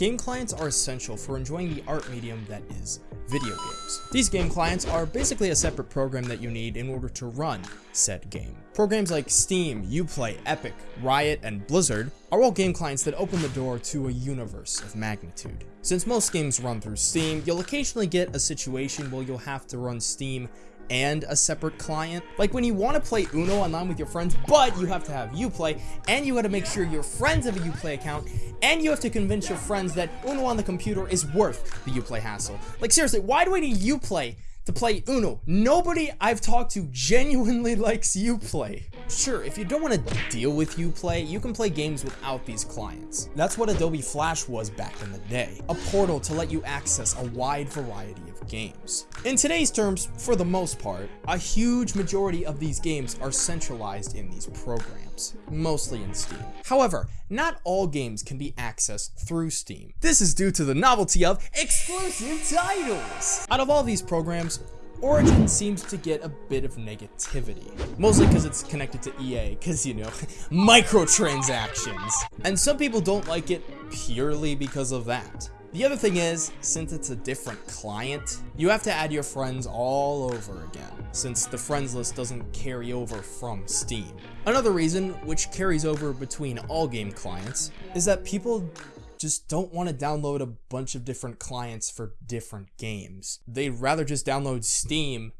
Game clients are essential for enjoying the art medium that is video games. These game clients are basically a separate program that you need in order to run said game. Programs like Steam, Uplay, Epic, Riot, and Blizzard are all game clients that open the door to a universe of magnitude. Since most games run through Steam, you'll occasionally get a situation where you'll have to run Steam and a separate client. Like when you want to play Uno online with your friends, but you have to have Uplay, and you got to make sure your friends have a Uplay account, and you have to convince your friends that Uno on the computer is worth the Uplay hassle. Like seriously, why do I need Uplay to play Uno. Nobody I've talked to genuinely likes Uplay. Sure, if you don't want to deal with Uplay, you can play games without these clients. That's what Adobe Flash was back in the day. A portal to let you access a wide variety of games. In today's terms, for the most part, a huge majority of these games are centralized in these programs, mostly in Steam. However, not all games can be accessed through Steam. This is due to the novelty of exclusive titles. Out of all these programs, Origin seems to get a bit of negativity. Mostly because it's connected to EA, because, you know, microtransactions. And some people don't like it purely because of that. The other thing is, since it's a different client, you have to add your friends all over again, since the friends list doesn't carry over from Steam. Another reason, which carries over between all game clients, is that people just don't want to download a bunch of different clients for different games. They'd rather just download Steam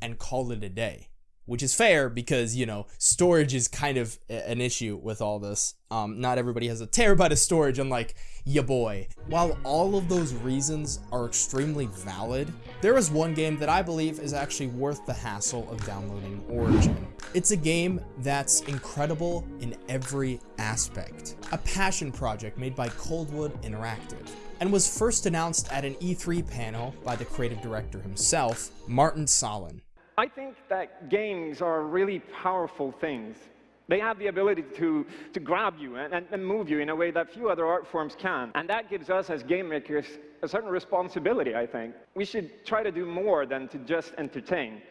and call it a day which is fair because you know storage is kind of an issue with all this. Um, not everybody has a terabyte of storage unlike ya boy. While all of those reasons are extremely valid there is one game that i believe is actually worth the hassle of downloading origin. It's a game that's incredible in every aspect. A passion project made by coldwood interactive and was first announced at an E3 panel by the creative director himself, Martin Sahlin. I think that games are really powerful things. They have the ability to, to grab you and, and, move you in a way that few other art forms can. And that gives us as game makers a certain responsibility, I think. We should try to do more than to just entertain.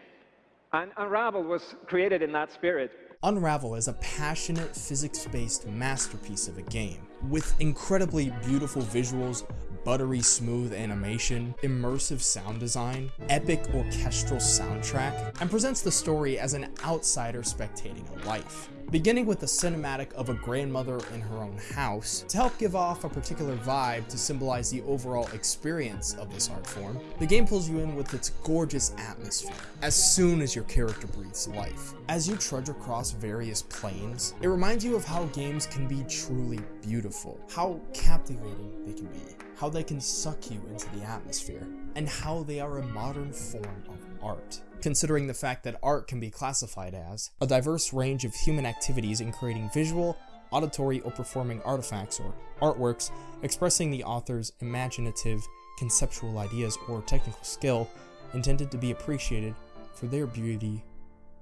And Unravel was created in that spirit. Unravel is a passionate physics-based masterpiece of a game, with incredibly beautiful visuals, buttery smooth animation, immersive sound design, epic orchestral soundtrack, and presents the story as an outsider spectating a life. Beginning with the cinematic of a grandmother in her own house, to help give off a particular vibe to symbolize the overall experience of this art form, the game pulls you in with its gorgeous atmosphere, as soon as your character breathes life. As you trudge across various planes, it reminds you of how games can be truly beautiful, how captivating they can be, how they can suck you into the atmosphere, and how they are a modern form of art. Considering the fact that art can be classified as a diverse range of human activities in creating visual, auditory, or performing artifacts or artworks expressing the author's imaginative, conceptual ideas or technical skill intended to be appreciated for their beauty,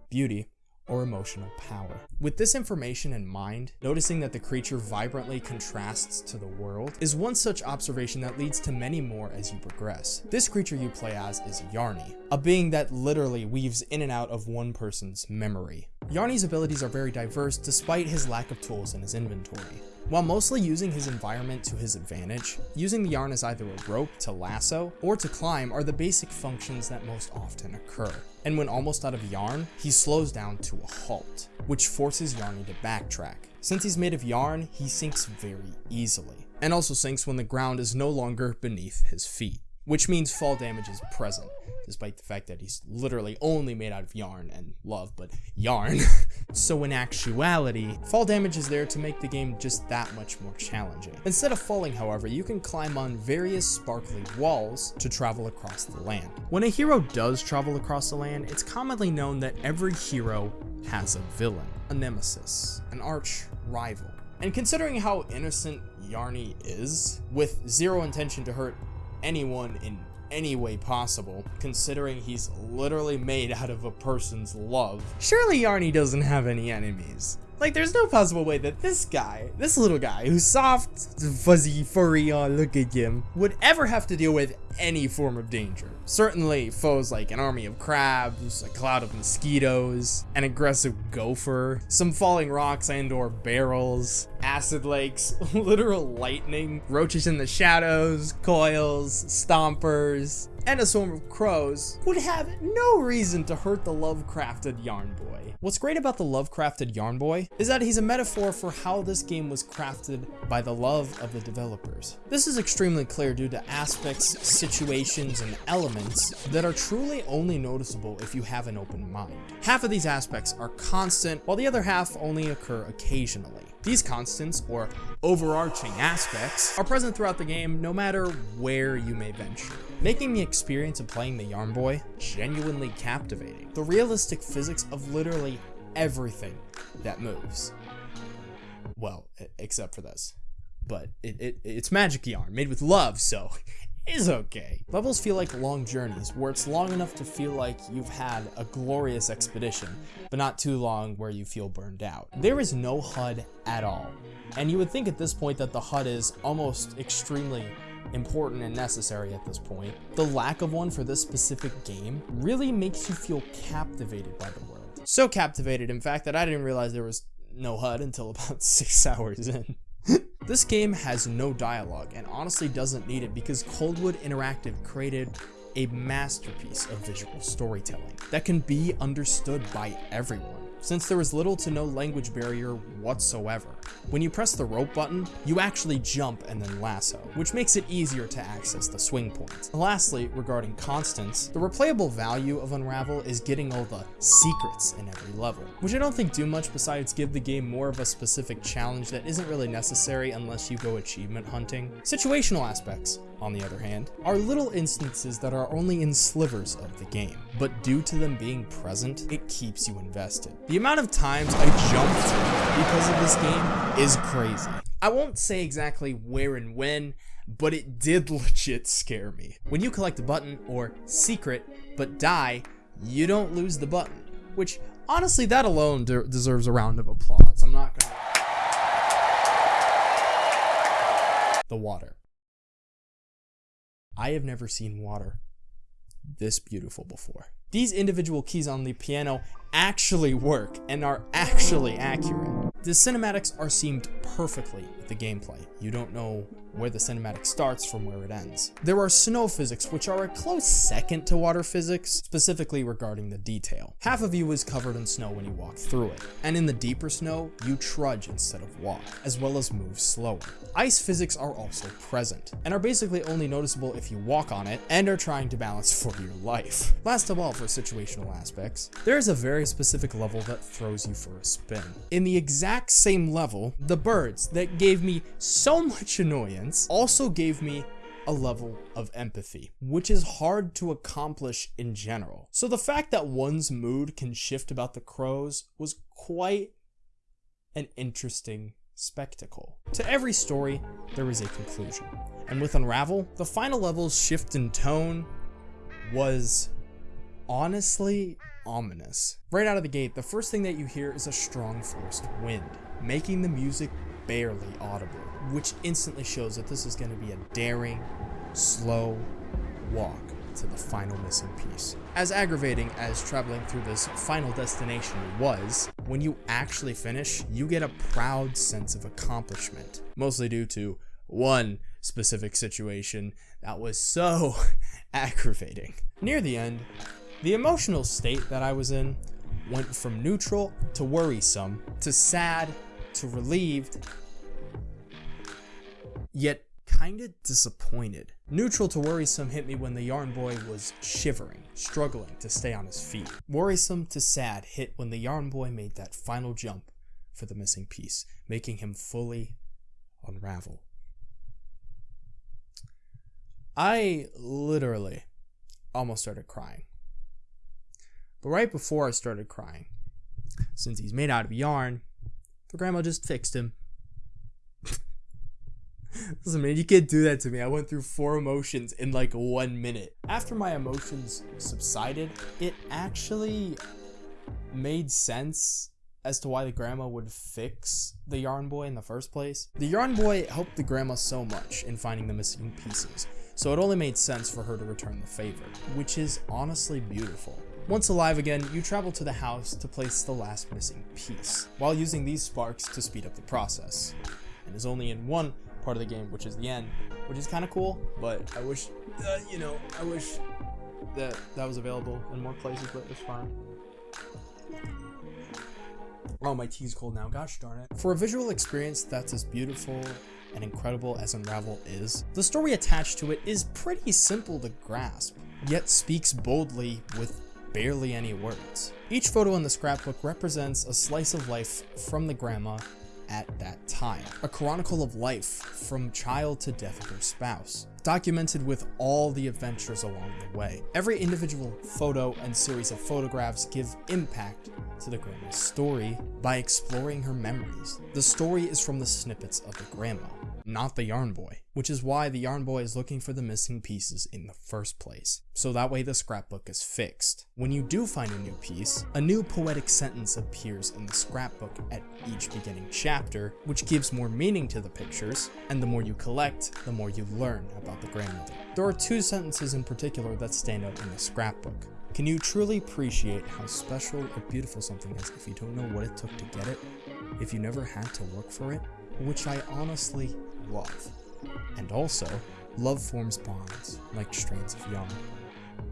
beauty, or emotional power. With this information in mind, noticing that the creature vibrantly contrasts to the world is one such observation that leads to many more as you progress. This creature you play as is Yarny, a being that literally weaves in and out of one person's memory. Yarny's abilities are very diverse despite his lack of tools in his inventory. While mostly using his environment to his advantage, using the yarn as either a rope to lasso or to climb are the basic functions that most often occur. And when almost out of yarn, he slows down to a halt, which forces Yarny to backtrack. Since he's made of yarn, he sinks very easily, and also sinks when the ground is no longer beneath his feet which means fall damage is present, despite the fact that he's literally only made out of yarn and love, but yarn. so in actuality, fall damage is there to make the game just that much more challenging. Instead of falling, however, you can climb on various sparkly walls to travel across the land. When a hero does travel across the land, it's commonly known that every hero has a villain, a nemesis, an arch rival. And considering how innocent Yarny is, with zero intention to hurt anyone in any way possible, considering he's literally made out of a person's love. Surely Yarny doesn't have any enemies. Like, there's no possible way that this guy, this little guy, who's soft, fuzzy, furry, oh, look at him, would ever have to deal with any form of danger. Certainly foes like an army of crabs, a cloud of mosquitoes, an aggressive gopher, some falling rocks and or barrels, acid lakes, literal lightning, roaches in the shadows, coils, stompers, and a swarm of crows would have no reason to hurt the Lovecrafted Yarn Boy. What's great about the Lovecrafted Yarn Boy is that he's a metaphor for how this game was crafted by the love of the developers. This is extremely clear due to aspects, situations, and elements that are truly only noticeable if you have an open mind. Half of these aspects are constant, while the other half only occur occasionally. These constants, or overarching aspects, are present throughout the game no matter where you may venture, making the experience of playing the Yarn Boy genuinely captivating. The realistic physics of literally everything that moves. Well, except for this. But it, it, it's magic yarn made with love, so is okay. Levels feel like long journeys, where it's long enough to feel like you've had a glorious expedition, but not too long where you feel burned out. There is no HUD at all, and you would think at this point that the HUD is almost extremely important and necessary at this point. The lack of one for this specific game really makes you feel captivated by the world. So captivated, in fact, that I didn't realize there was no HUD until about six hours in. This game has no dialogue and honestly doesn't need it because Coldwood Interactive created a masterpiece of visual storytelling that can be understood by everyone since there is little to no language barrier whatsoever. When you press the rope button, you actually jump and then lasso, which makes it easier to access the swing points. Lastly, regarding constants, the replayable value of Unravel is getting all the secrets in every level, which I don't think do much besides give the game more of a specific challenge that isn't really necessary unless you go achievement hunting. Situational aspects, on the other hand, are little instances that are only in slivers of the game, but due to them being present, it keeps you invested. The amount of times I jumped because of this game is crazy. I won't say exactly where and when, but it did legit scare me. When you collect a button or secret, but die, you don't lose the button, which honestly, that alone de deserves a round of applause. I'm not gonna. The water. I have never seen water this beautiful before. These individual keys on the piano actually work and are actually accurate. The cinematics are seamed perfectly with the gameplay. You don't know where the cinematic starts from where it ends. There are snow physics, which are a close second to water physics, specifically regarding the detail. Half of you is covered in snow when you walk through it, and in the deeper snow, you trudge instead of walk, as well as move slower. Ice physics are also present, and are basically only noticeable if you walk on it and are trying to balance for your life. Last of all, for situational aspects, there is a very specific level that throws you for a spin. In the exact same level, the birds that gave me so much annoyance also gave me a level of empathy, which is hard to accomplish in general. So the fact that one's mood can shift about the crows was quite an interesting spectacle. To every story, there is a conclusion. And with Unravel, the final level's shift in tone was honestly ominous. Right out of the gate, the first thing that you hear is a strong forced wind, making the music barely audible, which instantly shows that this is going to be a daring, slow walk to the final missing piece. As aggravating as traveling through this final destination was, when you actually finish, you get a proud sense of accomplishment, mostly due to one specific situation that was so aggravating. Near the end, the emotional state that I was in went from neutral to worrisome to sad to relieved, yet kinda disappointed. Neutral to worrisome hit me when the yarn boy was shivering, struggling to stay on his feet. Worrisome to sad hit when the yarn boy made that final jump for the missing piece, making him fully unravel. I literally almost started crying. But right before I started crying, since he's made out of yarn, the grandma just fixed him. Listen, man, you can't do that to me. I went through four emotions in like one minute. After my emotions subsided, it actually made sense as to why the grandma would fix the yarn boy in the first place. The yarn boy helped the grandma so much in finding the missing pieces, so it only made sense for her to return the favor, which is honestly beautiful. Once alive again, you travel to the house to place the last missing piece, while using these sparks to speed up the process. And is only in one part of the game, which is the end, which is kind of cool, but I wish, uh, you know, I wish that that was available in more places, but it's fine. Oh, my tea's cold now, gosh darn it. For a visual experience that's as beautiful and incredible as Unravel is, the story attached to it is pretty simple to grasp, yet speaks boldly with barely any words. Each photo in the scrapbook represents a slice of life from the grandma at that time. A chronicle of life from child to death of her spouse, documented with all the adventures along the way. Every individual photo and series of photographs give impact to the grandma's story by exploring her memories. The story is from the snippets of the grandma, not the yarn boy, which is why the yarn boy is looking for the missing pieces in the first place. So that way the scrapbook is fixed. When you do find a new piece, a new poetic sentence appears in the scrapbook at each beginning chapter, which gives more meaning to the pictures, and the more you collect, the more you learn about the grandmother. There are two sentences in particular that stand out in the scrapbook. Can you truly appreciate how special or beautiful something is if you don't know what it took to get it? If you never had to work for it? Which I honestly love. And also, love forms bonds, like strands of yarn.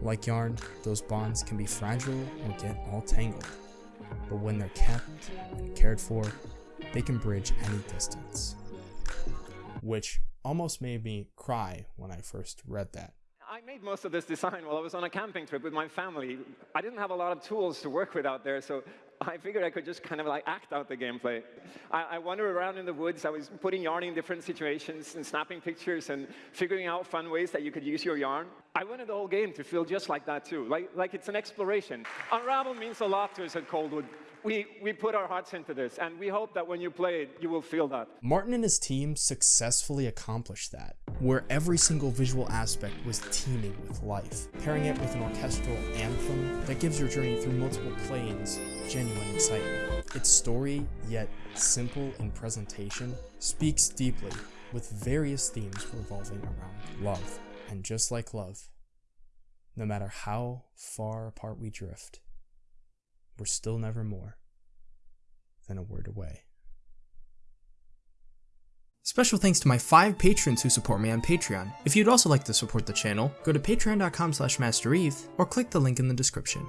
Like yarn, those bonds can be fragile or get all tangled, but when they're kept and cared for, they can bridge any distance. Which almost made me cry when I first read that. I made most of this design while I was on a camping trip with my family. I didn't have a lot of tools to work with out there, so I figured I could just kind of like act out the gameplay. I, I wandered around in the woods. I was putting yarn in different situations and snapping pictures and figuring out fun ways that you could use your yarn. I wanted the whole game to feel just like that too, like, like it's an exploration. Unravel means a lot to us at Coldwood we, we put our hearts into this, and we hope that when you play it, you will feel that. Martin and his team successfully accomplished that, where every single visual aspect was teeming with life, pairing it with an orchestral anthem that gives your journey through multiple planes genuine excitement. Its story, yet simple in presentation, speaks deeply with various themes revolving around love. And just like love, no matter how far apart we drift, we're still never more than a word away. Special thanks to my five patrons who support me on Patreon. If you'd also like to support the channel, go to patreon.com slash mastereve or click the link in the description.